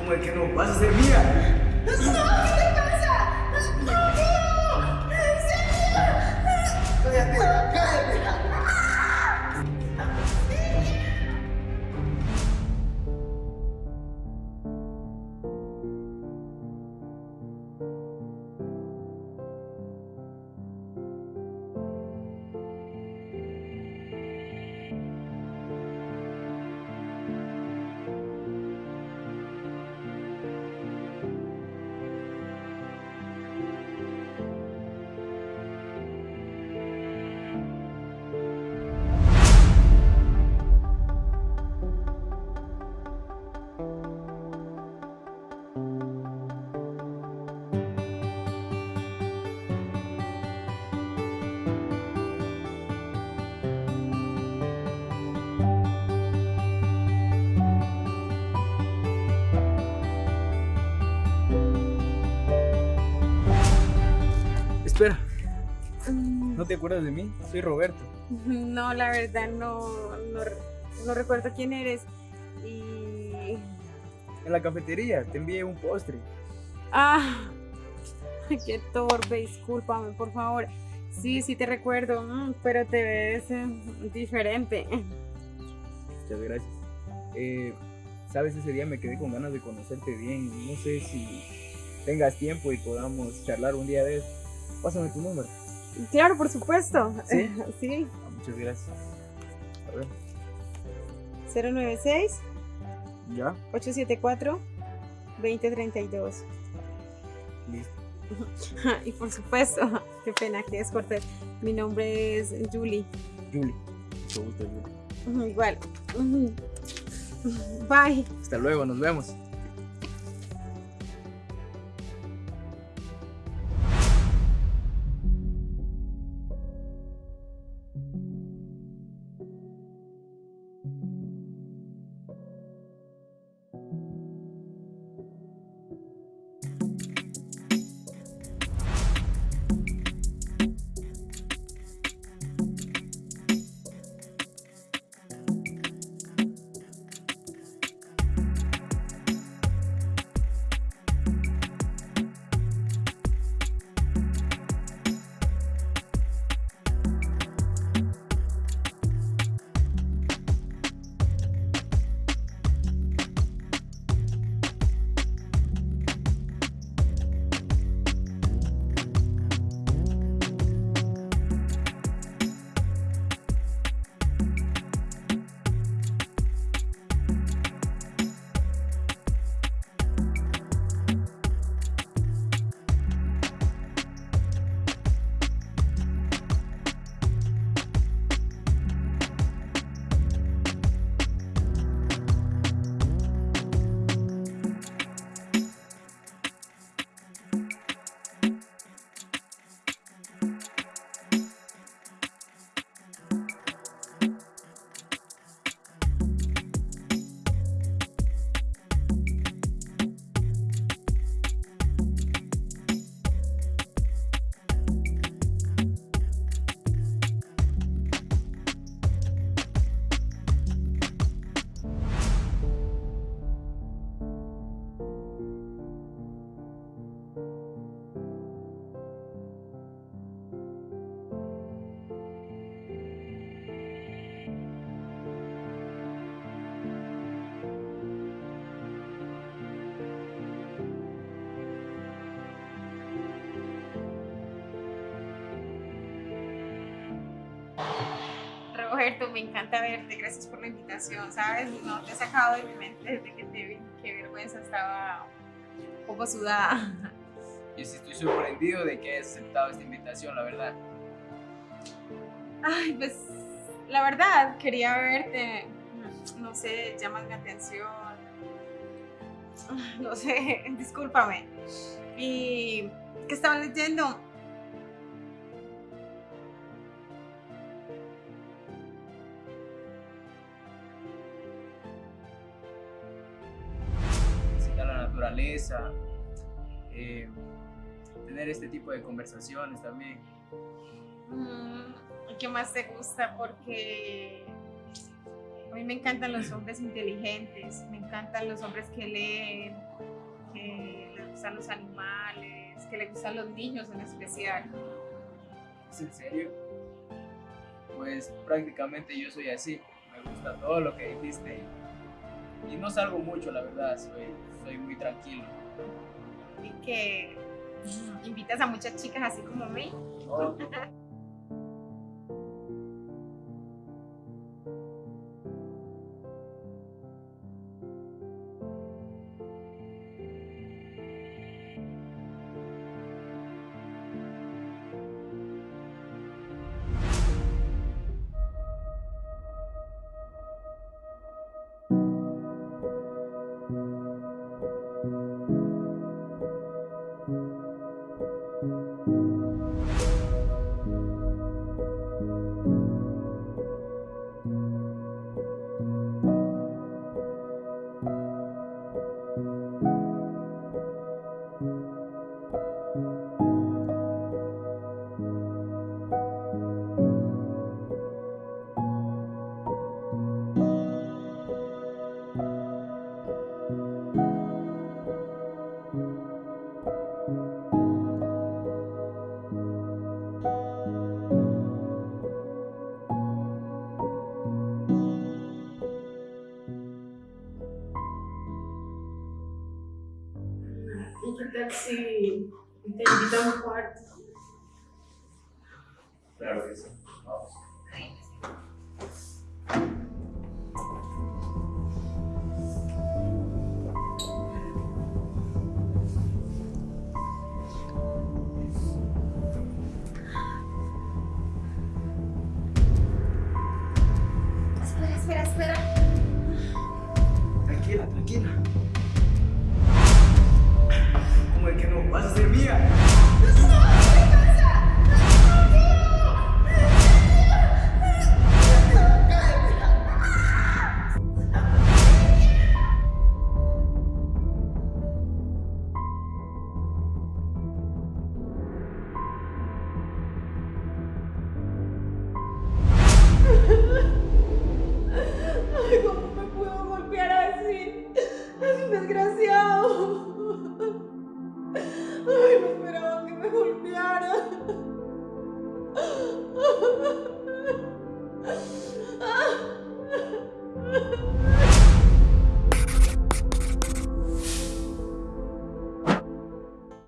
¿Cómo es que no? ¿Vas a ser Espera, ¿no te acuerdas de mí? Soy Roberto. No, la verdad no, no, no recuerdo quién eres. Y. En la cafetería te envié un postre. Ah, qué torpe, discúlpame, por favor. Sí, sí te recuerdo, mm, pero te ves eh, diferente. Muchas gracias. Eh, Sabes, ese día me quedé con ganas de conocerte bien. No sé si tengas tiempo y podamos charlar un día de eso. Pásame tu número. Claro, por supuesto. ¿Sí? Sí, Ah, muchas gracias. A ver, 096 ya, 874 2032. listo. Y por supuesto, qué pena que es cortés. Mi nombre es Julie. Julie, mucho gusto, Julie. Igual. Bye. Hasta luego, nos vemos. Roberto, me encanta verte. Gracias por la invitación. Sabes, no te he sacado de mi mente desde que te vi. Qué vergüenza, estaba un poco sudada. Yo sí estoy sorprendido de que hayas aceptado esta invitación, la verdad. Ay, pues la verdad, quería verte. No sé, llamas mi atención. No sé, discúlpame. ¿Y qué estabas leyendo? Naturaleza, eh, tener este tipo de conversaciones también. Mm, ¿Qué más te gusta? Porque A mí me encantan los hombres inteligentes, me encantan los hombres que leen, que les gustan los animales, que les gustan los niños en especial. ¿Es en serio? Pues prácticamente yo soy así. Me gusta todo lo que dijiste y, y no salgo mucho, la verdad. Soy, soy muy tranquilo. Y que invitas a muchas chicas así como a mí. ¿Y Claro que sí. Vamos. Espera, espera, espera. Tranquila, tranquila.